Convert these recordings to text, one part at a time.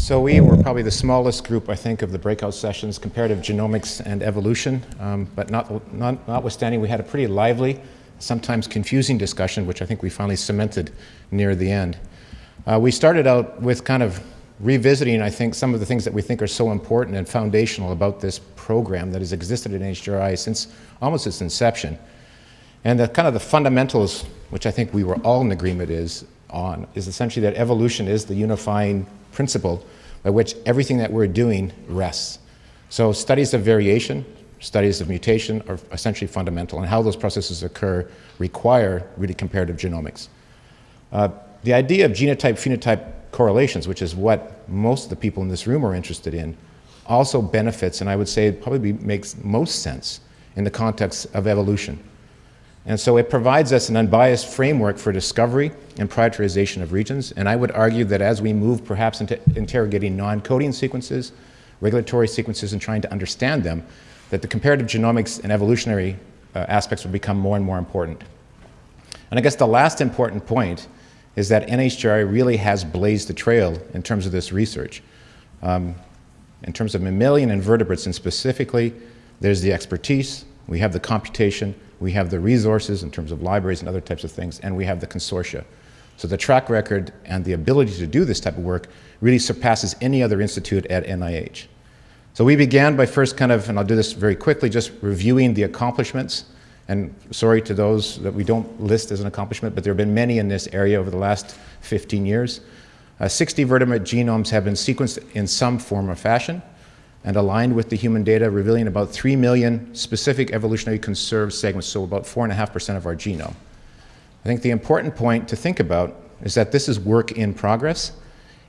So we were probably the smallest group, I think, of the breakout sessions, comparative genomics and evolution. Um, but not, not, notwithstanding, we had a pretty lively, sometimes confusing discussion, which I think we finally cemented near the end. Uh, we started out with kind of revisiting, I think, some of the things that we think are so important and foundational about this program that has existed in HGRI since almost its inception. And the kind of the fundamentals, which I think we were all in agreement is on, is essentially that evolution is the unifying principle by which everything that we're doing rests. So studies of variation, studies of mutation are essentially fundamental, and how those processes occur require really comparative genomics. Uh, the idea of genotype-phenotype correlations, which is what most of the people in this room are interested in, also benefits, and I would say it probably makes most sense in the context of evolution. And so it provides us an unbiased framework for discovery and prioritization of regions. And I would argue that as we move perhaps into interrogating non-coding sequences, regulatory sequences, and trying to understand them, that the comparative genomics and evolutionary uh, aspects will become more and more important. And I guess the last important point is that NHGRI really has blazed the trail in terms of this research. Um, in terms of mammalian invertebrates and specifically, there's the expertise, we have the computation, we have the resources in terms of libraries and other types of things, and we have the consortia. So the track record and the ability to do this type of work really surpasses any other institute at NIH. So we began by first kind of, and I'll do this very quickly, just reviewing the accomplishments. And sorry to those that we don't list as an accomplishment, but there have been many in this area over the last 15 years. Uh, 60 vertebrate genomes have been sequenced in some form or fashion and aligned with the human data, revealing about 3 million specific evolutionary conserved segments, so about 4.5% of our genome. I think the important point to think about is that this is work in progress.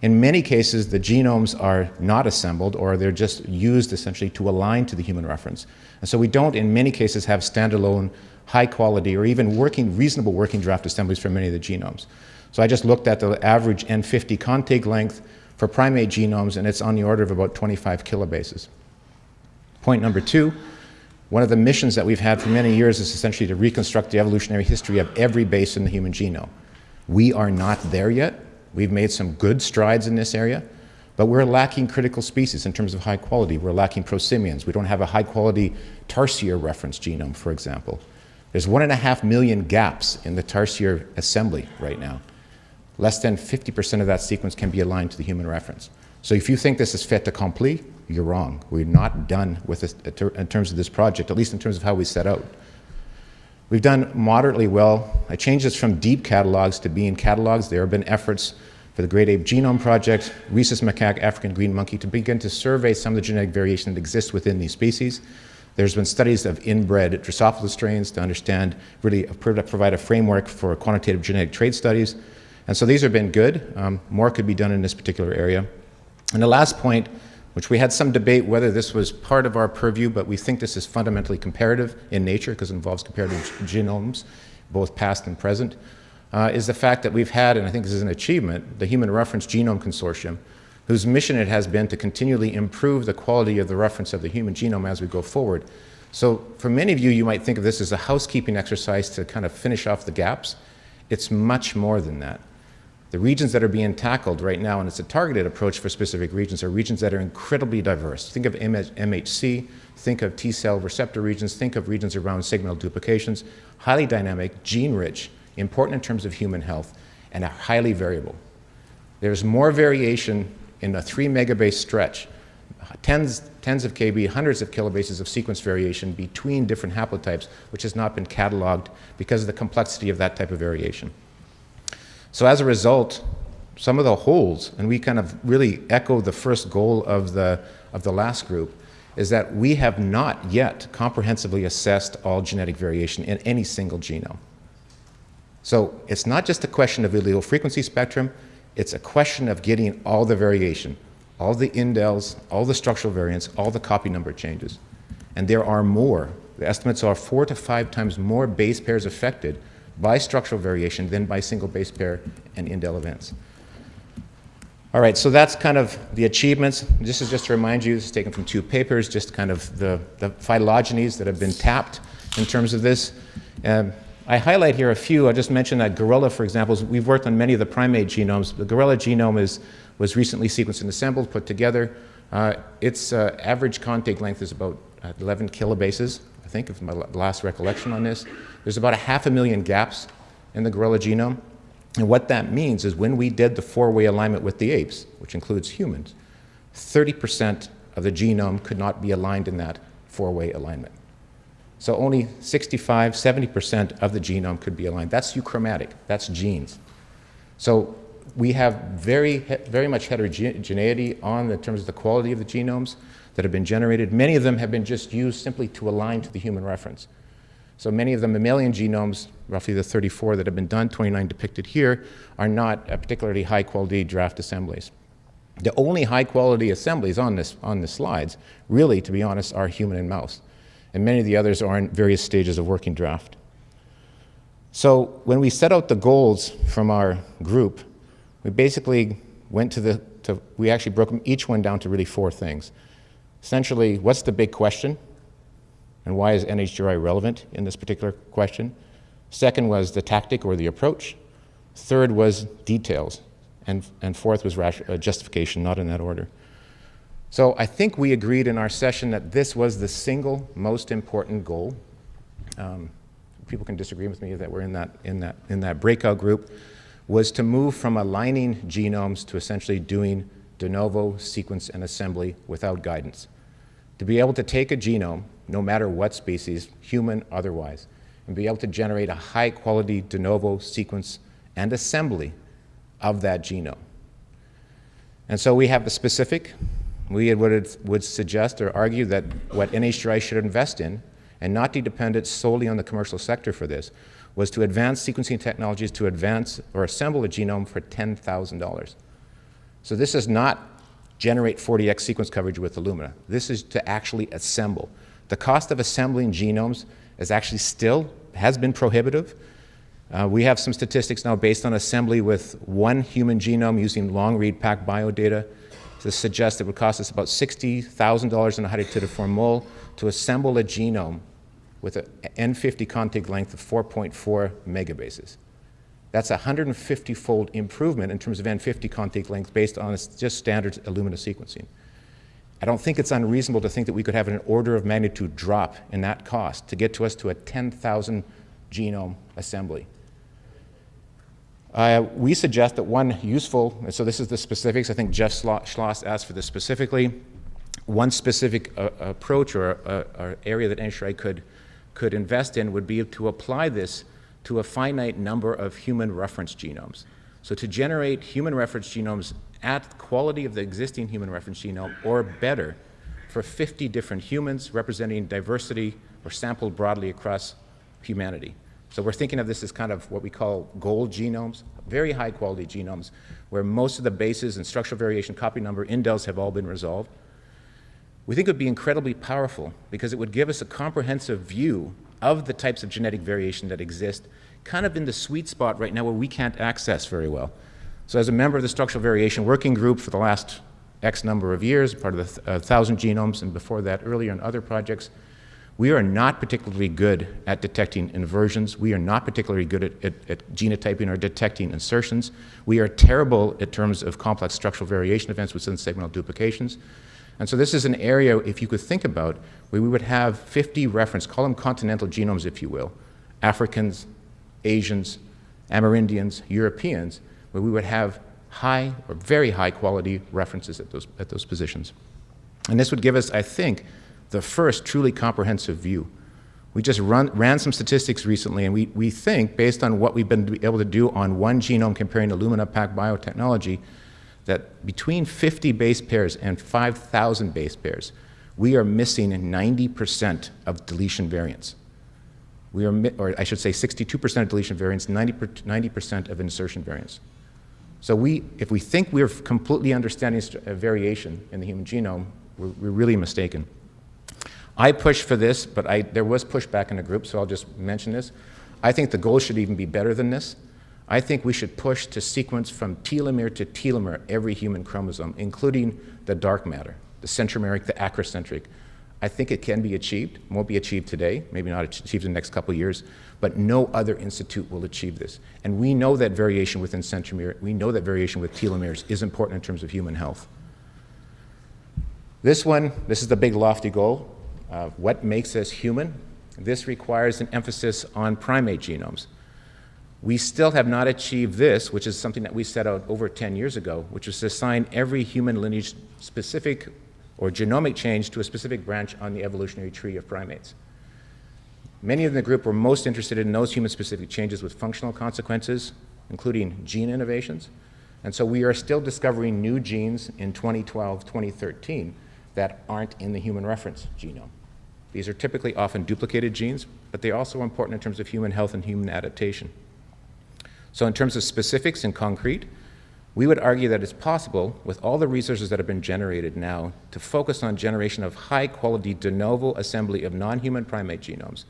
In many cases, the genomes are not assembled or they're just used essentially to align to the human reference. And so we don't, in many cases, have standalone, high quality, or even working, reasonable working draft assemblies for many of the genomes. So I just looked at the average N50 contig length, for primate genomes, and it's on the order of about 25 kilobases. Point number two, one of the missions that we've had for many years is essentially to reconstruct the evolutionary history of every base in the human genome. We are not there yet. We've made some good strides in this area, but we're lacking critical species in terms of high quality. We're lacking prosimians. We don't have a high quality tarsier reference genome, for example. There's one and a half million gaps in the tarsier assembly right now less than 50% of that sequence can be aligned to the human reference. So if you think this is fait accompli, you're wrong. We're not done with this in terms of this project, at least in terms of how we set out. We've done moderately well. I changed this from deep catalogs to being catalogs. There have been efforts for the Great Ape Genome Project, rhesus macaque, African green monkey, to begin to survey some of the genetic variation that exists within these species. There's been studies of inbred Drosophila strains to understand, really provide a framework for quantitative genetic trait studies. And so these have been good. Um, more could be done in this particular area. And the last point, which we had some debate whether this was part of our purview, but we think this is fundamentally comparative in nature because it involves comparative genomes, both past and present, uh, is the fact that we've had, and I think this is an achievement, the Human Reference Genome Consortium, whose mission it has been to continually improve the quality of the reference of the human genome as we go forward. So for many of you, you might think of this as a housekeeping exercise to kind of finish off the gaps. It's much more than that. The regions that are being tackled right now, and it's a targeted approach for specific regions, are regions that are incredibly diverse. Think of MHC, think of T-cell receptor regions, think of regions around segmental duplications, highly dynamic, gene-rich, important in terms of human health, and are highly variable. There's more variation in a three megabase stretch, tens, tens of KB, hundreds of kilobases of sequence variation between different haplotypes, which has not been cataloged because of the complexity of that type of variation. So as a result, some of the holes, and we kind of really echo the first goal of the, of the last group, is that we have not yet comprehensively assessed all genetic variation in any single genome. So it's not just a question of allele frequency spectrum, it's a question of getting all the variation, all the indels, all the structural variants, all the copy number changes. And there are more. The estimates are four to five times more base pairs affected by structural variation than by single base pair and indel events. All right, so that's kind of the achievements. This is just to remind you, this is taken from two papers, just kind of the, the phylogenies that have been tapped in terms of this. Um, I highlight here a few. I just mentioned that gorilla, for example, we've worked on many of the primate genomes. The gorilla genome is was recently sequenced and assembled, put together. Uh, its uh, average contig length is about 11 kilobases, think, of my last recollection on this. There's about a half a million gaps in the gorilla genome. And what that means is when we did the four-way alignment with the apes, which includes humans, 30% of the genome could not be aligned in that four-way alignment. So only 65, 70% of the genome could be aligned. That's euchromatic, that's genes. So we have very, very much heterogeneity on in terms of the quality of the genomes that have been generated. Many of them have been just used simply to align to the human reference. So many of the mammalian genomes, roughly the 34 that have been done, 29 depicted here, are not uh, particularly high quality draft assemblies. The only high quality assemblies on, this, on the slides, really, to be honest, are human and mouse. And many of the others are in various stages of working draft. So when we set out the goals from our group, we basically went to the, to, we actually broke each one down to really four things. Essentially, what's the big question? and why is NHGRI relevant in this particular question. Second was the tactic or the approach. Third was details. And, and fourth was uh, justification, not in that order. So I think we agreed in our session that this was the single most important goal. Um, people can disagree with me that we're in that, in, that, in that breakout group, was to move from aligning genomes to essentially doing de novo sequence and assembly without guidance. To be able to take a genome no matter what species, human, otherwise, and be able to generate a high quality de novo sequence and assembly of that genome. And so we have the specific. We would, would suggest or argue that what NHGRI should invest in, and not be dependent solely on the commercial sector for this, was to advance sequencing technologies to advance or assemble a genome for $10,000. So this is not generate 40x sequence coverage with Illumina. This is to actually assemble. The cost of assembling genomes is actually still, has been prohibitive. Uh, we have some statistics now based on assembly with one human genome using long read PacBio data to suggest it would cost us about $60,000 in a hydatidiform mole to assemble a genome with an N50 contig length of 4.4 megabases. That's a 150-fold improvement in terms of N50 contig length based on just standard Illumina sequencing. I don't think it's unreasonable to think that we could have an order of magnitude drop in that cost to get to us to a 10,000 genome assembly. Uh, we suggest that one useful, so this is the specifics, I think Jeff Schloss asked for this specifically, one specific uh, approach or, uh, or, area that NHGRI could, could invest in would be to apply this to a finite number of human reference genomes. So to generate human reference genomes at quality of the existing human reference genome or better for 50 different humans representing diversity or sampled broadly across humanity. So we're thinking of this as kind of what we call gold genomes, very high quality genomes, where most of the bases and structural variation copy number indels have all been resolved. We think it would be incredibly powerful because it would give us a comprehensive view of the types of genetic variation that exist, kind of in the sweet spot right now where we can't access very well. So as a member of the Structural Variation Working Group for the last X number of years, part of the uh, Thousand Genomes, and before that earlier in other projects, we are not particularly good at detecting inversions. We are not particularly good at, at, at, genotyping or detecting insertions. We are terrible in terms of complex structural variation events within segmental duplications. And so this is an area, if you could think about, where we would have 50 reference, call them continental genomes, if you will, Africans, Asians, Amerindians, Europeans, where we would have high or very high quality references at those, at those positions. And this would give us, I think, the first truly comprehensive view. We just run, ran some statistics recently, and we, we think, based on what we've been able to do on one genome comparing Illumina PacBio technology, that between 50 base pairs and 5,000 base pairs, we are missing 90% of deletion variants. We are, or I should say 62% of deletion variants, 90% of insertion variants. So we, if we think we're completely understanding uh, variation in the human genome, we're, we're really mistaken. I pushed for this, but I, there was pushback in the group, so I'll just mention this. I think the goal should even be better than this. I think we should push to sequence from telomere to telomere every human chromosome, including the dark matter, the centromeric, the acrocentric. I think it can be achieved. Won't be achieved today, maybe not achieved in the next couple of years, but no other institute will achieve this. And we know that variation within centromere, we know that variation with telomeres is important in terms of human health. This one, this is the big lofty goal. Uh, what makes us human? This requires an emphasis on primate genomes. We still have not achieved this, which is something that we set out over 10 years ago, which was to assign every human lineage specific or genomic change to a specific branch on the evolutionary tree of primates. Many in the group were most interested in those human-specific changes with functional consequences, including gene innovations. And so we are still discovering new genes in 2012, 2013 that aren't in the human reference genome. These are typically often duplicated genes, but they're also important in terms of human health and human adaptation. So in terms of specifics and concrete, we would argue that it's possible, with all the resources that have been generated now, to focus on generation of high-quality de novo assembly of non-human primate genomes.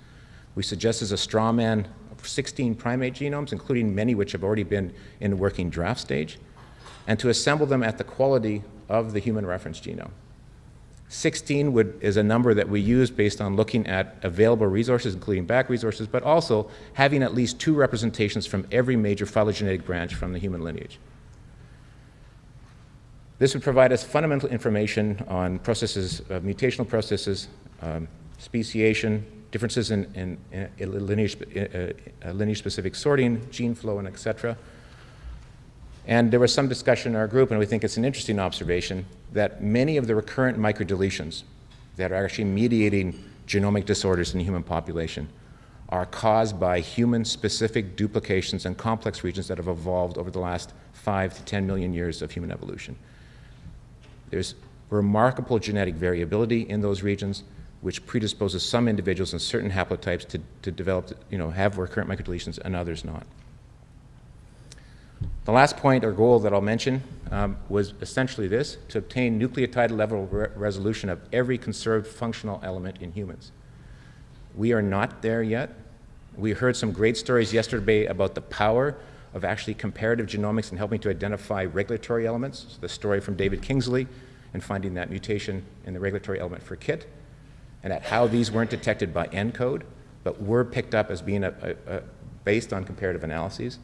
We suggest as a straw man 16 primate genomes, including many which have already been in working draft stage, and to assemble them at the quality of the human reference genome. 16 would, is a number that we use based on looking at available resources, including back resources, but also having at least two representations from every major phylogenetic branch from the human lineage. This would provide us fundamental information on processes, uh, mutational processes, um, speciation, differences in, in, in lineage, uh, uh, lineage-specific sorting, gene flow, and et cetera. And there was some discussion in our group, and we think it's an interesting observation, that many of the recurrent microdeletions that are actually mediating genomic disorders in the human population are caused by human-specific duplications and complex regions that have evolved over the last five to 10 million years of human evolution. There's remarkable genetic variability in those regions, which predisposes some individuals in certain haplotypes to, to develop, you know, have recurrent microdeletions and others not. The last point or goal that I'll mention um, was essentially this, to obtain nucleotide level re resolution of every conserved functional element in humans. We are not there yet. We heard some great stories yesterday about the power of actually comparative genomics and helping to identify regulatory elements. So the story from David Kingsley and finding that mutation in the regulatory element for KIT, and at how these weren't detected by ENCODE, but were picked up as being a, a, a based on comparative analyses.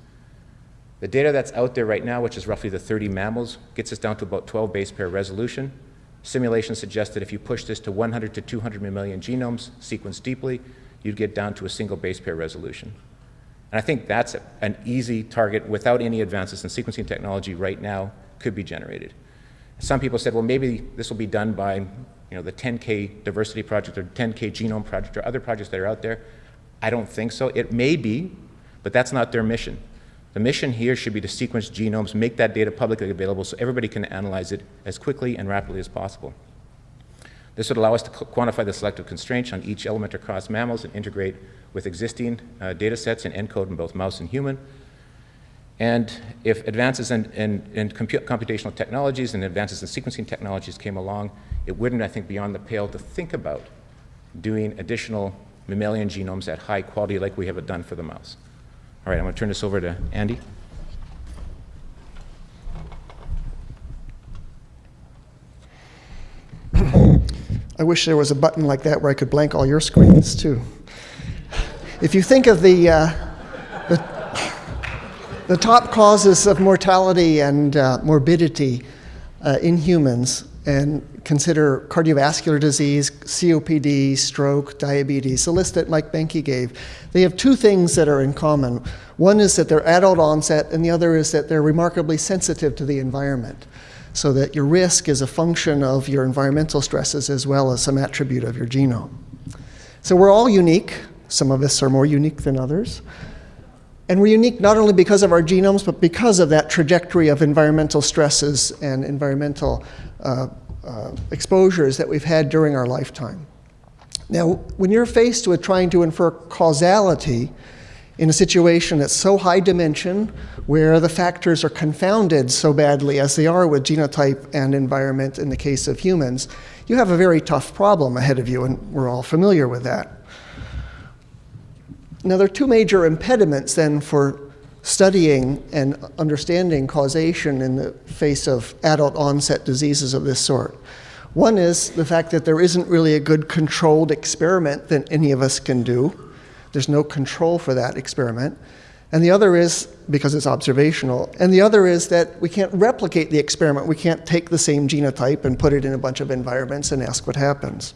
The data that's out there right now, which is roughly the 30 mammals, gets us down to about 12 base pair resolution. Simulations suggest that if you push this to 100 to 200 mammalian genomes sequenced deeply, you'd get down to a single base pair resolution. And I think that's an easy target without any advances in sequencing technology right now could be generated. Some people said, well, maybe this will be done by you know, the 10K diversity project or 10K genome project or other projects that are out there. I don't think so. It may be, but that's not their mission. The mission here should be to sequence genomes, make that data publicly available so everybody can analyze it as quickly and rapidly as possible. This would allow us to quantify the selective constraints on each element across mammals and integrate with existing uh, data sets and ENCODE in both mouse and human. And if advances in, in, in computational technologies and advances in sequencing technologies came along, it wouldn't, I think, be beyond the pale to think about doing additional mammalian genomes at high quality like we have done for the mouse. All right, I'm going to turn this over to Andy. I wish there was a button like that where I could blank all your screens too. If you think of the, uh, the, the, top causes of mortality and uh, morbidity uh, in humans, and consider cardiovascular disease, COPD, stroke, diabetes, the list that Mike Boehnke gave, they have two things that are in common. One is that they're adult onset, and the other is that they're remarkably sensitive to the environment, so that your risk is a function of your environmental stresses as well as some attribute of your genome. So we're all unique. Some of us are more unique than others. And we're unique not only because of our genomes, but because of that trajectory of environmental stresses and environmental uh, uh, exposures that we've had during our lifetime. Now, when you're faced with trying to infer causality in a situation that's so high dimension, where the factors are confounded so badly as they are with genotype and environment in the case of humans, you have a very tough problem ahead of you, and we're all familiar with that. Now, there are two major impediments then for studying and understanding causation in the face of adult onset diseases of this sort. One is the fact that there isn't really a good controlled experiment that any of us can do. There's no control for that experiment. And the other is, because it's observational, and the other is that we can't replicate the experiment. We can't take the same genotype and put it in a bunch of environments and ask what happens.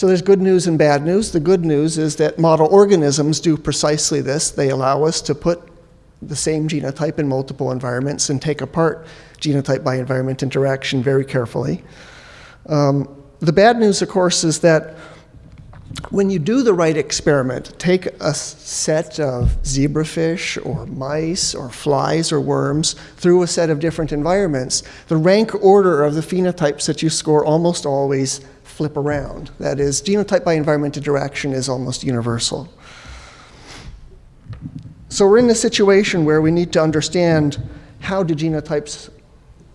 So there's good news and bad news. The good news is that model organisms do precisely this. They allow us to put the same genotype in multiple environments and take apart genotype by environment interaction very carefully. Um, the bad news, of course, is that when you do the right experiment, take a set of zebrafish or mice or flies or worms through a set of different environments, the rank order of the phenotypes that you score almost always flip around. That is, genotype by environment interaction is almost universal. So we're in a situation where we need to understand how do genotypes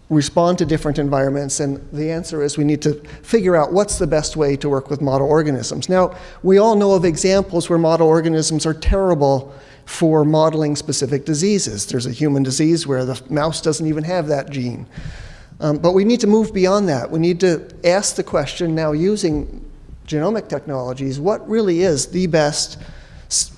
respond to different environments? And the answer is we need to figure out what's the best way to work with model organisms. Now, we all know of examples where model organisms are terrible for modeling specific diseases. There's a human disease where the mouse doesn't even have that gene. Um, but we need to move beyond that. We need to ask the question now using genomic technologies, what really is the best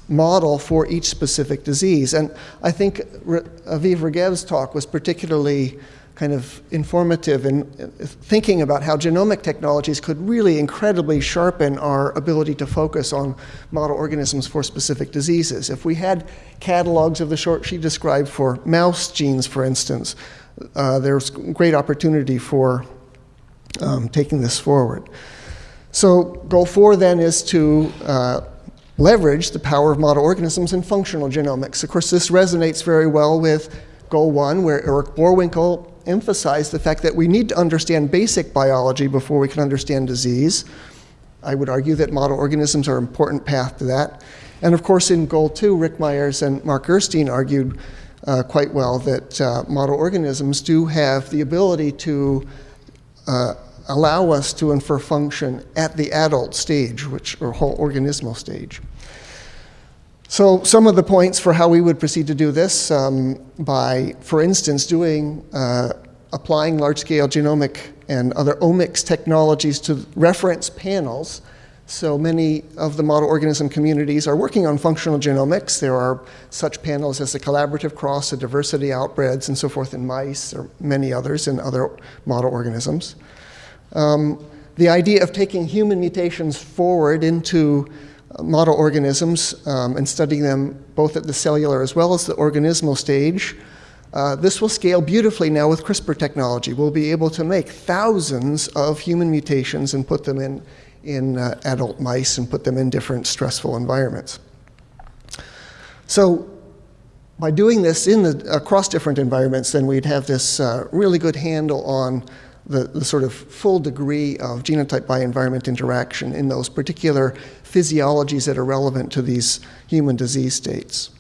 model for each specific disease? And I think Aviv Regev's talk was particularly kind of informative in thinking about how genomic technologies could really incredibly sharpen our ability to focus on model organisms for specific diseases. If we had catalogs of the sort she described for mouse genes, for instance, uh, there's great opportunity for um, taking this forward. So goal four then is to uh, leverage the power of model organisms in functional genomics. Of course, this resonates very well with goal one, where Eric Boerwinkle emphasized the fact that we need to understand basic biology before we can understand disease. I would argue that model organisms are an important path to that. And of course, in goal two, Rick Myers and Mark Gerstein argued uh, quite well that uh, model organisms do have the ability to uh, allow us to infer function at the adult stage, which or whole organismal stage. So some of the points for how we would proceed to do this um, by, for instance, doing uh, applying large-scale genomic and other omics technologies to reference panels. So many of the model organism communities are working on functional genomics. There are such panels as the Collaborative Cross, the Diversity Outbreds, and so forth in mice, or many others in other model organisms. Um, the idea of taking human mutations forward into model organisms um, and studying them both at the cellular as well as the organismal stage. Uh, this will scale beautifully now with CRISPR technology. We'll be able to make thousands of human mutations and put them in, in uh, adult mice and put them in different stressful environments. So by doing this in the, across different environments, then we'd have this uh, really good handle on the, the sort of full degree of genotype by environment interaction in those particular physiologies that are relevant to these human disease states.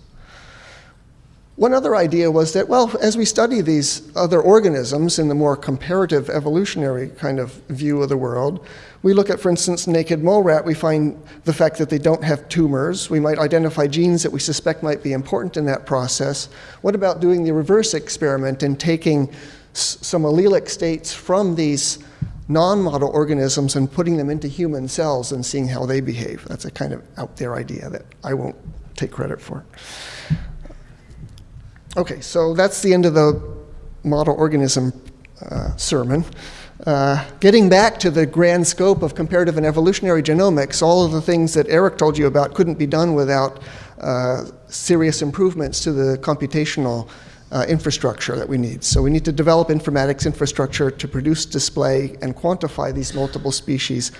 One other idea was that, well, as we study these other organisms in the more comparative evolutionary kind of view of the world, we look at, for instance, naked mole rat, we find the fact that they don't have tumors. We might identify genes that we suspect might be important in that process. What about doing the reverse experiment and taking some allelic states from these non-model organisms and putting them into human cells and seeing how they behave. That's a kind of out there idea that I won't take credit for. Okay, so that's the end of the model organism uh, sermon. Uh, getting back to the grand scope of comparative and evolutionary genomics, all of the things that Eric told you about couldn't be done without uh, serious improvements to the computational uh, infrastructure that we need. So we need to develop informatics infrastructure to produce, display, and quantify these multiple species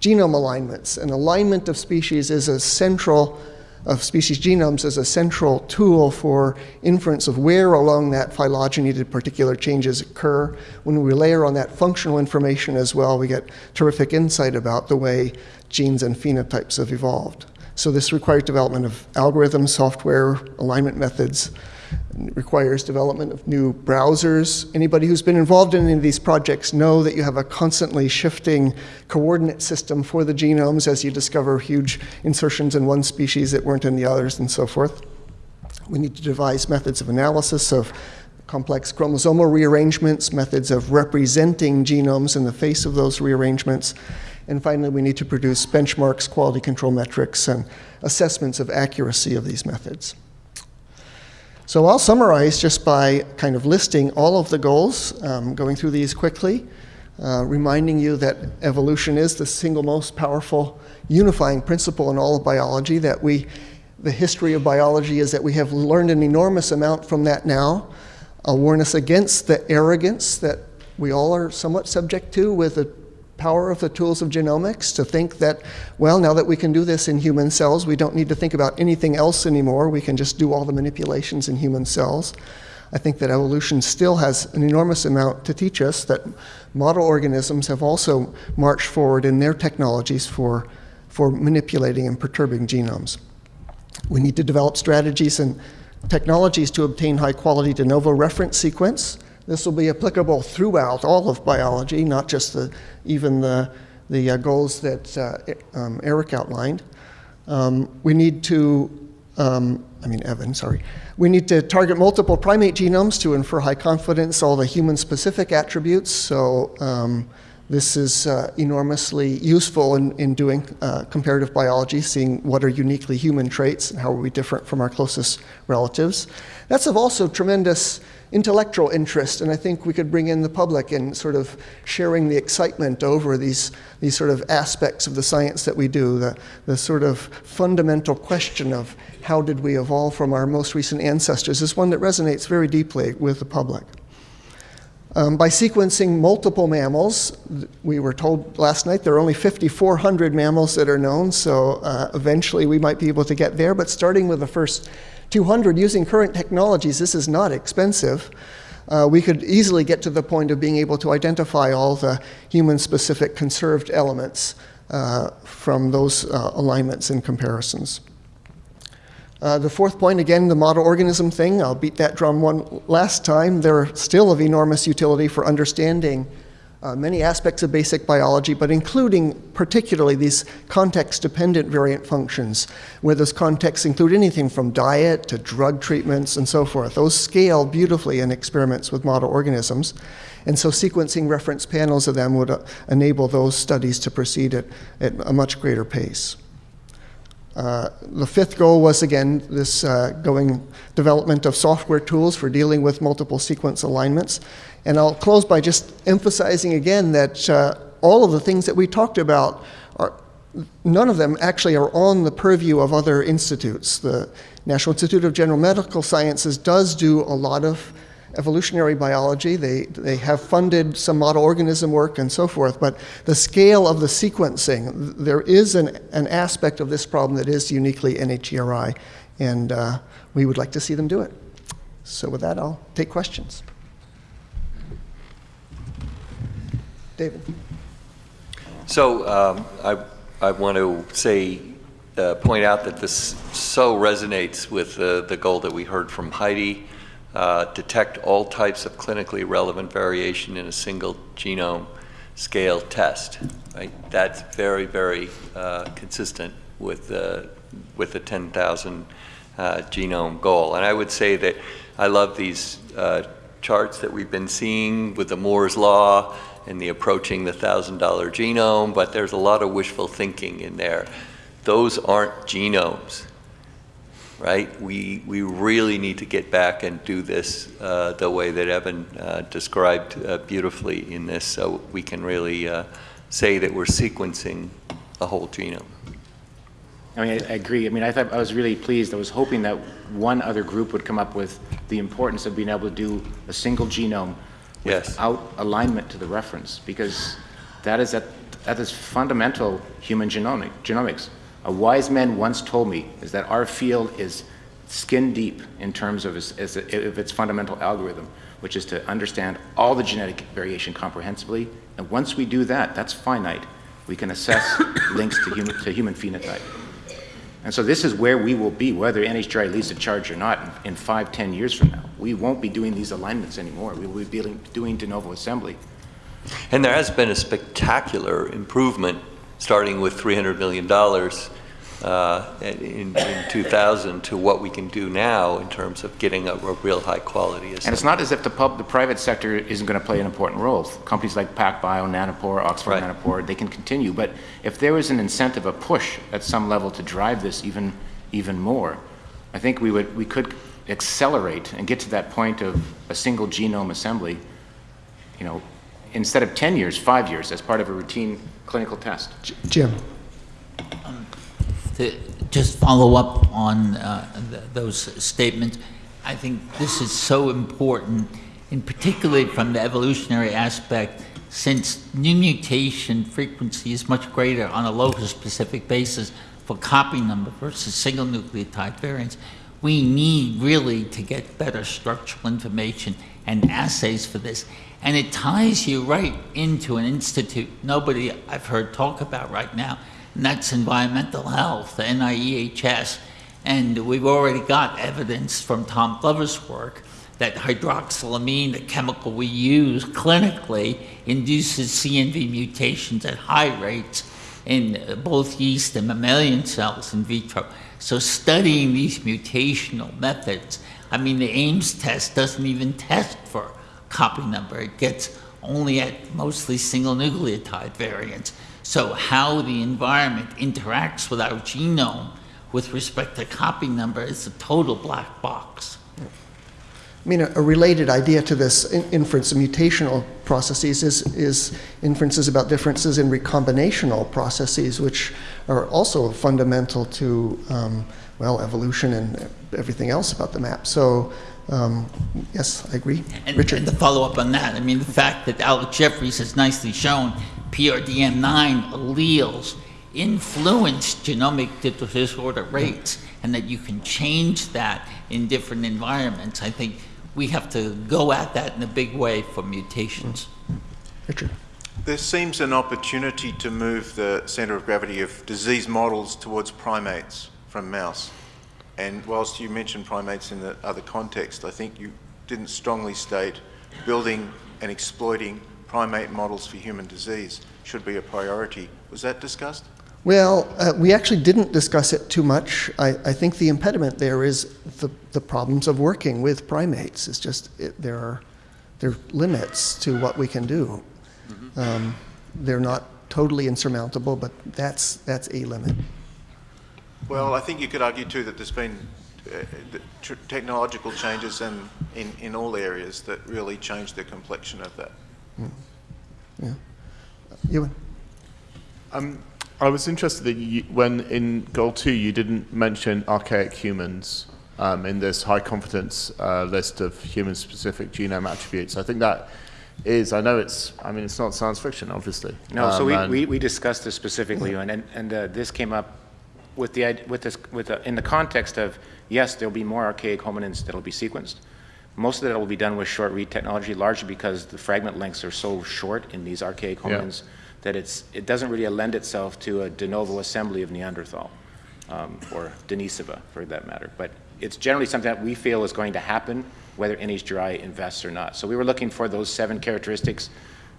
genome alignments. An alignment of species is a central of species genomes as a central tool for inference of where along that phylogeny did particular changes occur. When we layer on that functional information as well, we get terrific insight about the way genes and phenotypes have evolved. So this requires development of algorithms, software, alignment methods, requires development of new browsers. Anybody who's been involved in any of these projects know that you have a constantly shifting coordinate system for the genomes as you discover huge insertions in one species that weren't in the others and so forth. We need to devise methods of analysis of complex chromosomal rearrangements, methods of representing genomes in the face of those rearrangements. And finally, we need to produce benchmarks, quality control metrics, and assessments of accuracy of these methods. So I'll summarize just by kind of listing all of the goals, um, going through these quickly, uh, reminding you that evolution is the single most powerful unifying principle in all of biology, that we, the history of biology is that we have learned an enormous amount from that now. I'll warn us against the arrogance that we all are somewhat subject to with the power of the tools of genomics to think that, well, now that we can do this in human cells, we don't need to think about anything else anymore. We can just do all the manipulations in human cells. I think that evolution still has an enormous amount to teach us, that model organisms have also marched forward in their technologies for, for manipulating and perturbing genomes. We need to develop strategies and technologies to obtain high quality de novo reference sequence this will be applicable throughout all of biology, not just the, even the, the uh, goals that uh, um, Eric outlined. Um, we need to, um, I mean, Evan, sorry. We need to target multiple primate genomes to infer high confidence all the human specific attributes. So um, this is uh, enormously useful in, in doing uh, comparative biology, seeing what are uniquely human traits and how are we different from our closest relatives. That's of also tremendous intellectual interest, and I think we could bring in the public in sort of sharing the excitement over these, these sort of aspects of the science that we do, the, the sort of fundamental question of how did we evolve from our most recent ancestors is one that resonates very deeply with the public. Um, by sequencing multiple mammals, we were told last night there are only 5,400 mammals that are known, so uh, eventually we might be able to get there, but starting with the first 200 using current technologies, this is not expensive. Uh, we could easily get to the point of being able to identify all the human-specific conserved elements uh, from those uh, alignments and comparisons. Uh, the fourth point, again, the model organism thing, I'll beat that drum one last time. They're still of enormous utility for understanding uh, many aspects of basic biology, but including particularly these context-dependent variant functions, where those contexts include anything from diet to drug treatments and so forth. Those scale beautifully in experiments with model organisms. And so sequencing reference panels of them would uh, enable those studies to proceed at, at a much greater pace. Uh, the fifth goal was again this uh, going development of software tools for dealing with multiple sequence alignments. And I'll close by just emphasizing again that uh, all of the things that we talked about are none of them actually are on the purview of other institutes. The National Institute of General Medical Sciences does do a lot of evolutionary biology. They, they have funded some model organism work and so forth, but the scale of the sequencing, there is an, an aspect of this problem that is uniquely NHGRI, and uh, we would like to see them do it. So with that, I'll take questions. David. So um, I, I want to say, uh, point out that this so resonates with uh, the goal that we heard from Heidi uh, detect all types of clinically relevant variation in a single genome scale test. Right? That's very, very uh, consistent with the, with the 10,000 uh, genome goal. And I would say that I love these uh, charts that we've been seeing with the Moore's Law and the approaching the $1,000 genome, but there's a lot of wishful thinking in there. Those aren't genomes right? We, we really need to get back and do this uh, the way that Evan uh, described uh, beautifully in this so we can really uh, say that we're sequencing a whole genome. I mean, I, I agree. I mean, I thought I was really pleased. I was hoping that one other group would come up with the importance of being able to do a single genome yes. without alignment to the reference, because that is at, that is fundamental human genomic, genomics. A wise man once told me is that our field is skin deep in terms of its, of its fundamental algorithm, which is to understand all the genetic variation comprehensively. And once we do that, that's finite. We can assess links to human, to human phenotype. And so this is where we will be, whether NHGRI leads the charge or not, in, in five, ten years from now. We won't be doing these alignments anymore. We will be doing de novo assembly. And there has been a spectacular improvement starting with $300 million uh, in, in 2000 to what we can do now in terms of getting a, a real high quality And it's not as if the pub, the private sector isn't going to play an important role. Companies like PacBio, Nanopore, Oxford Right. Nanopore, they can continue. But if there was an incentive, a push at some level to drive this even, even more, I think we would, we could accelerate and get to that point of a single genome assembly, you know, instead of 10 years, five years, as part of a routine clinical test. J- Jim? To just follow up on uh, th- those statements, I think this is so important, in particularly from the evolutionary aspect, since new mutation frequency is much greater on a locus-specific basis for copy number versus single nucleotide variants. We need really to get better structural information and assays for this. And it ties you right into an institute nobody I've heard talk about right now, and that's environmental health, the NIEHS. And we've already got evidence from Tom Glover's work that hydroxylamine, the chemical we use clinically, induces CNV mutations at high rates in both yeast and mammalian cells in vitro. So studying these mutational methods, I mean, the Ames test doesn't even test for copy number. It gets only at mostly single nucleotide variants. So how the environment interacts with our genome with respect to copy number is a total black box. I mean, a, a related idea to this in, inference of mutational processes is, is inferences about differences in recombinational processes, which are also fundamental to, um, well, evolution and everything else about the map. So, um, yes, I agree. And, Richard? and to follow up on that, I mean, the fact that Alec Jeffreys has nicely shown PRDM9 alleles influence genomic disorder rates and that you can change that in different environments. I think we have to go at that in a big way for mutations. Richard? There seems an opportunity to move the centre of gravity of disease models towards primates from mouse. And whilst you mentioned primates in the other context, I think you didn't strongly state building and exploiting primate models for human disease should be a priority. Was that discussed? Well, uh, we actually didn't discuss it too much. I, I think the impediment there is the, the problems of working with primates. It's just it, there are there are limits to what we can do. Um, they're not totally insurmountable, but that's that's a limit. Well, I think you could argue too that there's been uh, the tr- technological changes in, in, in all areas that really change the complexion of that. Yeah, Ewan? Um, I was interested that you, when in goal two you didn't mention archaic humans um, in this high confidence uh, list of human specific genome attributes. I think that is, I know it's, I mean, it's not science fiction, obviously. No, so Um, we, we, we discussed this specifically, and, and- and uh, this came up with the, with this, with, the- in the context of, yes, there'll be more archaic hominins that'll be sequenced. Most of that will be done with short read technology, largely because the fragment lengths are so short in these archaic Yeah. hominins that it's, it doesn't really lend itself to a de novo assembly of Neanderthal, um, or Denisova, for that matter. But it's generally something that we feel is going to happen, whether NHGRI invests or not. So we were looking for those seven characteristics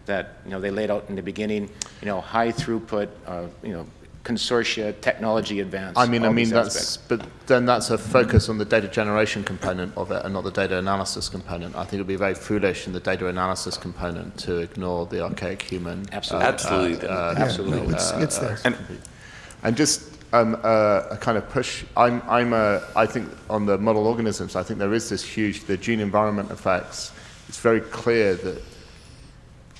that, you know, they laid out in the beginning, you know, high throughput, uh, you know, consortia, technology advance. I mean, I mean that's, aspects. but then that's a focus on the data generation component of it, and not the data analysis component. I think it'd be very foolish in the data analysis component to ignore the archaic human. Absolutely. Absolutely. uh, Yeah, Absolutely. no, it's, it's there. And, and just um, uh, a kind of push. I'm, I'm a, I think on the model organisms, I think there is this huge, the gene environment effects. It's very clear that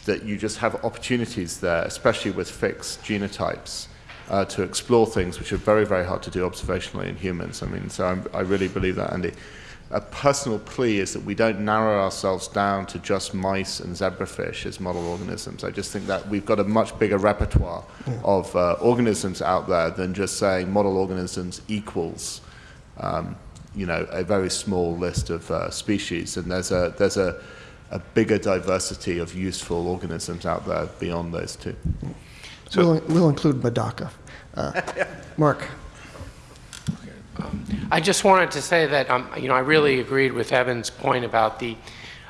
that you just have opportunities there, especially with fixed genotypes, uh, to explore things which are very, very hard to do observationally in humans. I mean, so I'm, I really believe that, Andy. A personal plea is that we don't narrow ourselves down to just mice and zebrafish as model organisms. I just think that we've got a much bigger repertoire of uh, organisms out there than just saying model organisms equals, um, you know, a very small list of uh, species. And there's a there's a, a bigger diversity of useful organisms out there beyond those two. We'll, we'll include Medaka. Uh, Mark? I just wanted to say that, um, you know, I really agreed with Evan's point about the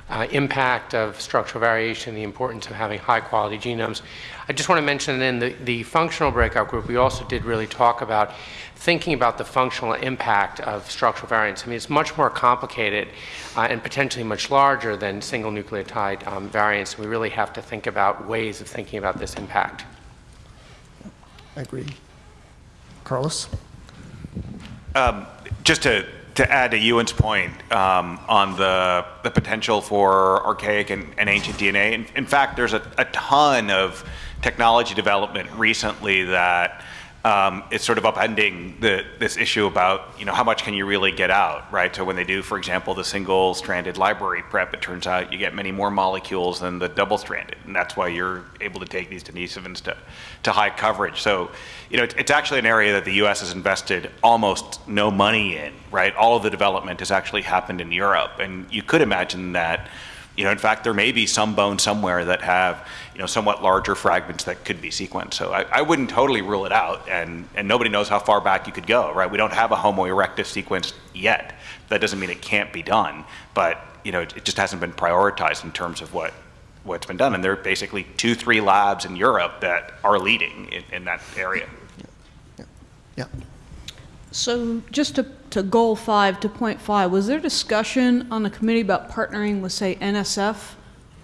uh, impact of structural variation, the importance of having high-quality genomes. I just want to mention that in the, the functional breakout group, we also did really talk about thinking about the functional impact of structural variants. I mean, it's much more complicated uh, and potentially much larger than single nucleotide um, variants. We really have to think about ways of thinking about this impact. I agree. Carlos? Just to, to add to Ewan's point um, on the, the potential for archaic and, and ancient DNA, in, in fact, there's a, a ton of technology development recently that um, is sort of upending the, this issue about, you know, how much can you really get out, right? So when they do, for example, the single-stranded library prep, it turns out you get many more molecules than the double-stranded, and that's why you're able to take these denisovans to, to high coverage. So, you know, it's, it's actually an area that the U.S. has invested almost no money in, right? All of the development has actually happened in Europe, and you could imagine that, you know, in fact, there may be some bones somewhere that have, you know, somewhat larger fragments that could be sequenced. So I, I wouldn't totally rule it out, and, and nobody knows how far back you could go, right? We don't have a Homo erectus sequence yet. That doesn't mean it can't be done, but, you know, it, it just hasn't been prioritized in terms of what, what's been done. And there are basically two, three labs in Europe that are leading in, in that area. Yeah. So just to, to goal five, to point five, was there discussion on the committee about partnering with, say, NSF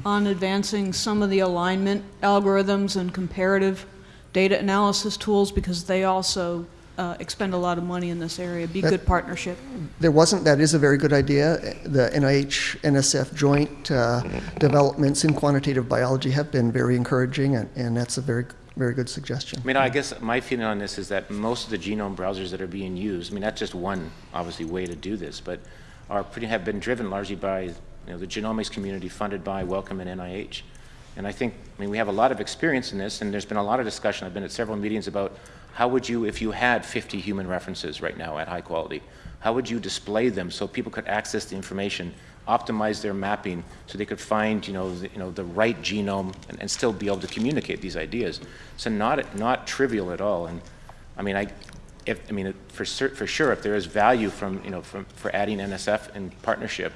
on advancing some of the alignment algorithms and comparative data analysis tools? Because they also uh, expend a lot of money in this area. Be That- good partnership. There wasn't, that is a very good idea. The NIH, NSF joint uh, developments in quantitative biology have been very encouraging, and, and that's a very, very good suggestion. I mean, I guess my feeling on this is that most of the genome browsers that are being used, I mean, that's just one, obviously, way to do this, but are pretty, have been driven largely by, you know, the genomics community funded by Wellcome and NIH. And I think, I mean, we have a lot of experience in this, and there's been a lot of discussion. I've been at several meetings about how would you, if you had 50 human references right now at high quality, how would you display them so people could access the information, optimize their mapping, so they could find, you know, the, you know, the right genome and, and still be able to communicate these ideas. So not, not trivial at all. And I mean, I, if, I mean, for, for sure, if there is value from, you know, from, for adding NSF in partnership,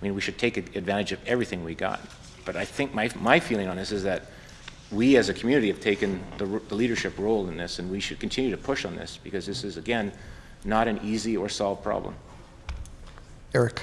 I mean, we should take advantage of everything we got. But I think my, my feeling on this is that we as a community have taken the, the leadership role in this, and we should continue to push on this, because this is, again, not an easy or solved problem. Eric?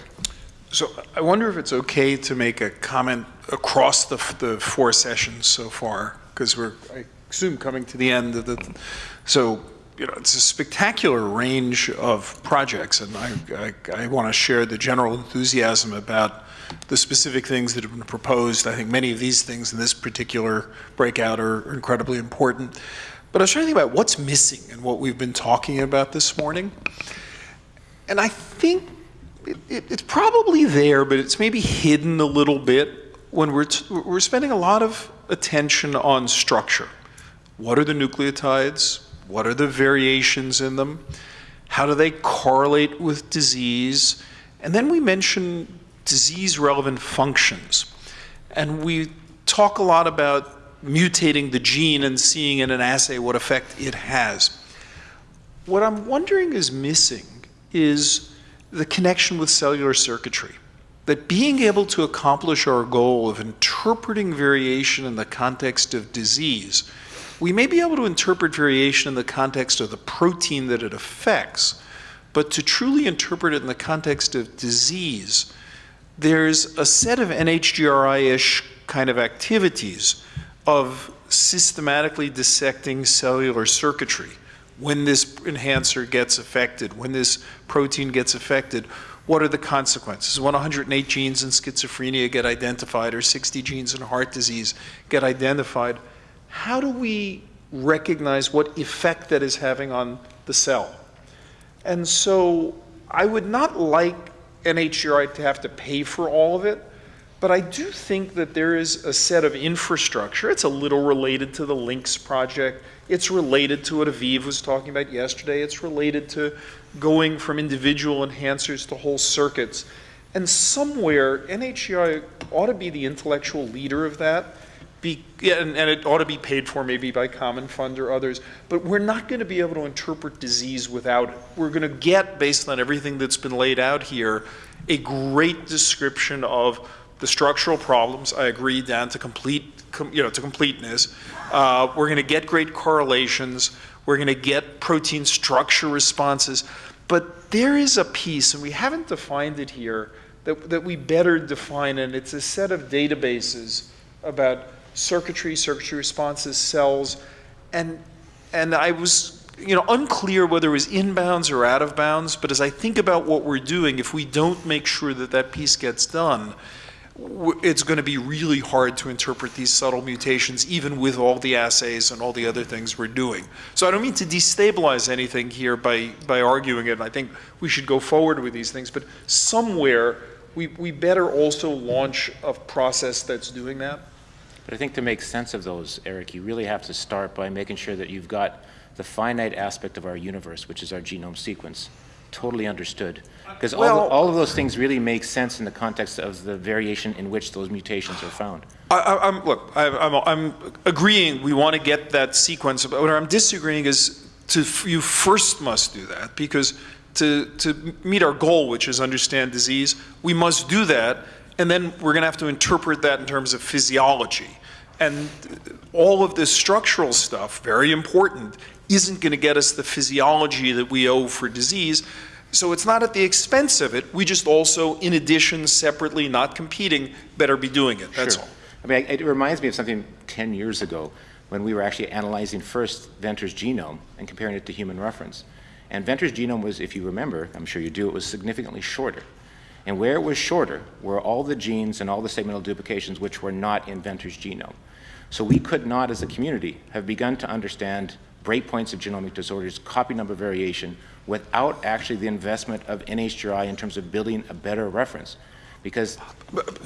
So I wonder if it's okay to make a comment across the, the four sessions so far, because we're, I assume, coming to the end of the, so, you know, it's a spectacular range of projects, and I, I, I want to share the general enthusiasm about the specific things that have been proposed. I think many of these things in this particular breakout are incredibly important. But I was trying to think about what's missing and what we've been talking about this morning. And I think it, it, it's probably there, but it's maybe hidden a little bit when we're, we're spending a lot of attention on structure. What are the nucleotides? What are the variations in them? How do they correlate with disease? And then we mention disease relevant functions. And we talk a lot about mutating the gene and seeing in an assay what effect it has. What I'm wondering is missing is the connection with cellular circuitry. That being able to accomplish our goal of interpreting variation in the context of disease, we may be able to interpret variation in the context of the protein that it affects, but to truly interpret it in the context of disease, there's a set of NHGRI-ish kind of activities of systematically dissecting cellular circuitry. When this enhancer gets affected, when this protein gets affected, what are the consequences? When 108 genes in schizophrenia get identified or 60 genes in heart disease get identified, how do we recognize what effect that is having on the cell? And so I would not like NHGRI to have to pay for all of it, but I do think that there is a set of infrastructure. It's a little related to the LINCS project. It's related to what Aviv was talking about yesterday. It's related to going from individual enhancers to whole circuits. And somewhere, NHGRI ought to be the intellectual leader of that. Be, and, and it ought to be paid for maybe by Common Fund or others. But we're not going to be able to interpret disease without it. We're going to get, based on everything that's been laid out here, a great description of the structural problems, I agree, down to complete, com, you know, to completeness. Uh, we're going to get great correlations. We're going to get protein structure responses. But there is a piece, and we haven't defined it here, that, that we better define, and it's a set of databases about circuitry, circuitry responses, cells, and, and I was you know, unclear whether it was inbounds or out of bounds, but as I think about what we're doing, if we don't make sure that that piece gets done, it's going to be really hard to interpret these subtle mutations, even with all the assays and all the other things we're doing. So I don't mean to destabilize anything here by, by arguing it. I think we should go forward with these things, but somewhere we, we better also launch a process that's doing that. But I think to make sense of those, Eric, you really have to start by making sure that you've got the finite aspect of our universe, which is our genome sequence, totally understood. Uh, because all, Well- all of those things really make sense in the context of the variation in which those mutations are found. I, I, I'm, look, I, I'm, I'm agreeing we want to get that sequence, but what I'm disagreeing is to, you first must do that because to, to meet our goal, which is understand disease, we must do that, and then we're going to have to interpret that in terms of physiology. And all of this structural stuff, very important, isn't going to get us the physiology that we owe for disease. So it's not at the expense of it. We just also, in addition, separately, not competing, better be doing it. That's Sure. all. I mean, it reminds me of something 10 years ago when we were actually analyzing first Venter's genome and comparing it to human reference. And Venter's genome was, if you remember, I'm sure you do, it was significantly shorter. And where it was shorter were all the genes and all the segmental duplications which were not in Venter's genome. So we could not, as a community, have begun to understand breakpoints of genomic disorders, copy number variation, without actually the investment of NHGRI in terms of building a better reference. Because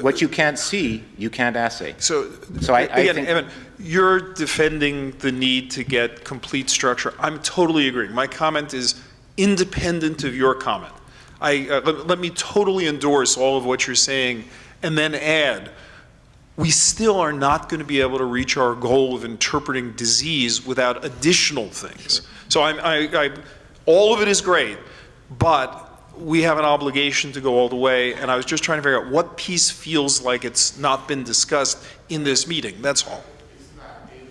what you can't see, you can't assay. So, So I- I again, think- Evan, you're defending the need to get complete structure. I'm totally agreeing. My comment is independent of your comment. I, uh, let, let me totally endorse all of what you're saying and then add, we still are not going to be able to reach our goal of interpreting disease without additional things. So I'm, I, I, all of it is great, but we have an obligation to go all the way, and I was just trying to figure out what piece feels like it's not been discussed in this meeting, that's all. That in,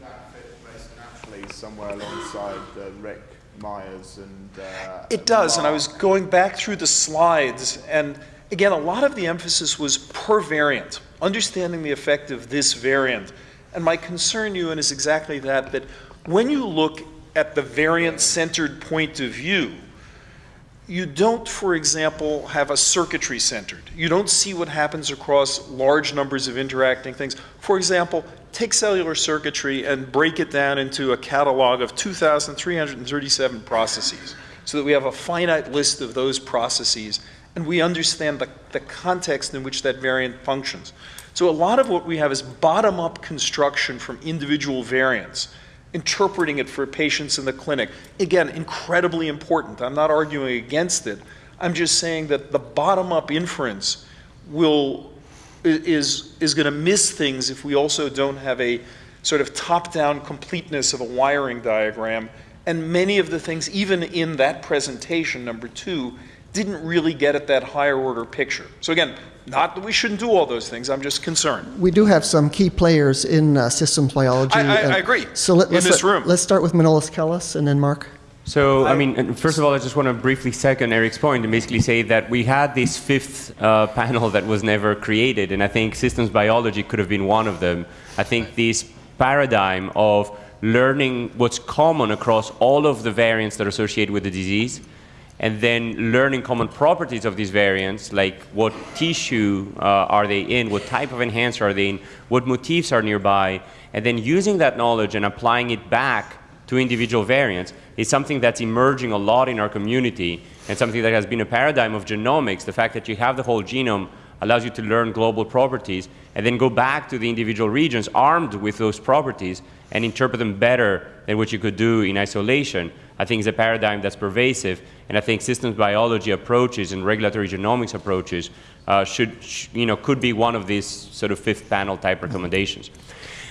that fit most naturally somewhere alongside the Rick Myers and uh, It does, and I was going back through the slides, and again, a lot of the emphasis was per variant, understanding the effect of this variant. And my concern, Ewan, is exactly that, that when you look at the variant-centered point of view, you don't, for example, have a circuitry centered. You don't see what happens across large numbers of interacting things. For example, take cellular circuitry and break it down into a catalog of 2,337 processes so that we have a finite list of those processes and we understand the, the context in which that variant functions. So a lot of what we have is bottom-up construction from individual variants interpreting it for patients in the clinic. Again, incredibly important. I'm not arguing against it. I'm just saying that the bottom-up inference will is is going to miss things if we also don't have a sort of top-down completeness of a wiring diagram. And many of the things, even in that presentation, number two, didn't really get at that higher order picture. So again, not that we shouldn't do all those things. I'm just concerned. We do have some key players in uh, systems biology. I- I- and- I agree. So let, In let's this let- room. Let's start with Manolis Kellis and then Mark. So, I mean, first of all, I just want to briefly second Eric's point and basically say that we had this fifth uh, panel that was never created, and I think systems biology could have been one of them. I think this paradigm of learning what's common across all of the variants that are associated with the disease, and then learning common properties of these variants, like what tissue uh, are they in, what type of enhancer are they in, what motifs are nearby, and then using that knowledge and applying it back to individual variants is something that's emerging a lot in our community and something that has been a paradigm of genomics. The fact that you have the whole genome allows you to learn global properties and then go back to the individual regions armed with those properties and interpret them better than what you could do in isolation. I think is a paradigm that's pervasive, and I think systems biology approaches and regulatory genomics approaches uh, should, sh- you know, could be one of these sort of fifth panel type recommendations.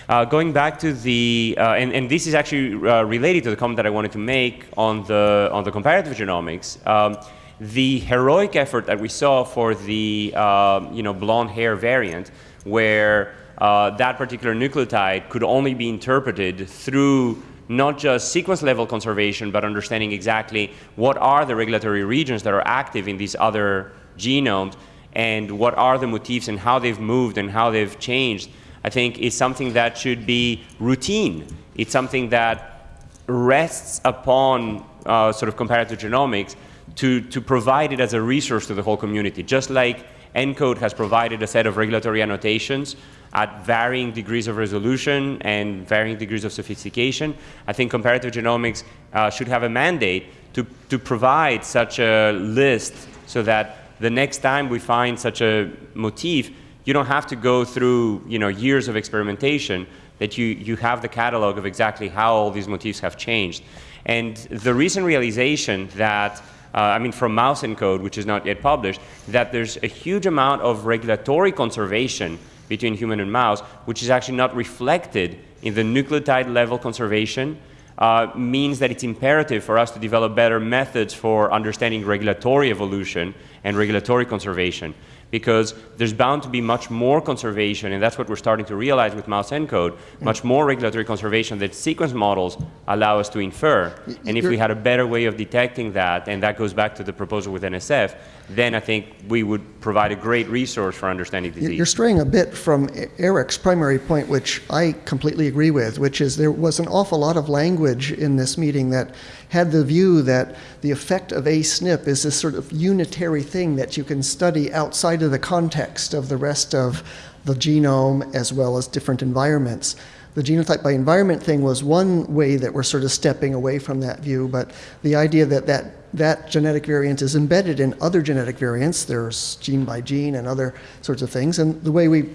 Uh, going back to the, uh, and, and this is actually uh, related to the comment that I wanted to make on the, on the comparative genomics. Um, the heroic effort that we saw for the uh, you know, blonde hair variant, where uh, that particular nucleotide could only be interpreted through not just sequence level conservation, but understanding exactly what are the regulatory regions that are active in these other genomes and what are the motifs and how they've moved and how they've changed, I think is something that should be routine. It's something that rests upon uh, sort of comparative genomics to, to provide it as a resource to the whole community. Just like ENCODE has provided a set of regulatory annotations at varying degrees of resolution and varying degrees of sophistication, I think comparative genomics uh, should have a mandate to, to provide such a list so that the next time we find such a motif, you don't have to go through you know, years of experimentation, that you, you have the catalog of exactly how all these motifs have changed. And the recent realization that uh, I mean, from Mouse ENCODE, which is not yet published, that there's a huge amount of regulatory conservation between human and mouse, which is actually not reflected in the nucleotide level conservation, uh, means that it's imperative for us to develop better methods for understanding regulatory evolution and regulatory conservation because there's bound to be much more conservation, and that's what we're starting to realize with mouse ENCODE, much more regulatory conservation that sequence models allow us to infer. And if we had a better way of detecting that, and that goes back to the proposal with NSF, then I think we would provide a great resource for understanding disease. You're straying a bit from Eric's primary point, which I completely agree with, which is there was an awful lot of language in this meeting that had the view that the effect of a SNP is this sort of unitary thing that you can study outside of the context of the rest of the genome as well as different environments. The genotype by environment thing was one way that we're sort of stepping away from that view, but the idea that that, that genetic variant is embedded in other genetic variants, there's gene by gene and other sorts of things, and the way we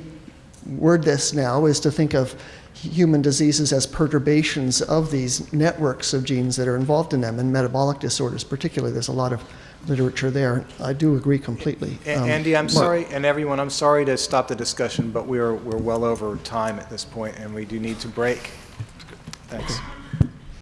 word this now is to think of human diseases as perturbations of these networks of genes that are involved in them, and metabolic disorders particularly. There's a lot of literature there. I do agree completely. Um, Andy, I'm sorry, and everyone, I'm sorry to stop the discussion, but we're, we're well over time at this point, and we do need to break. Thanks.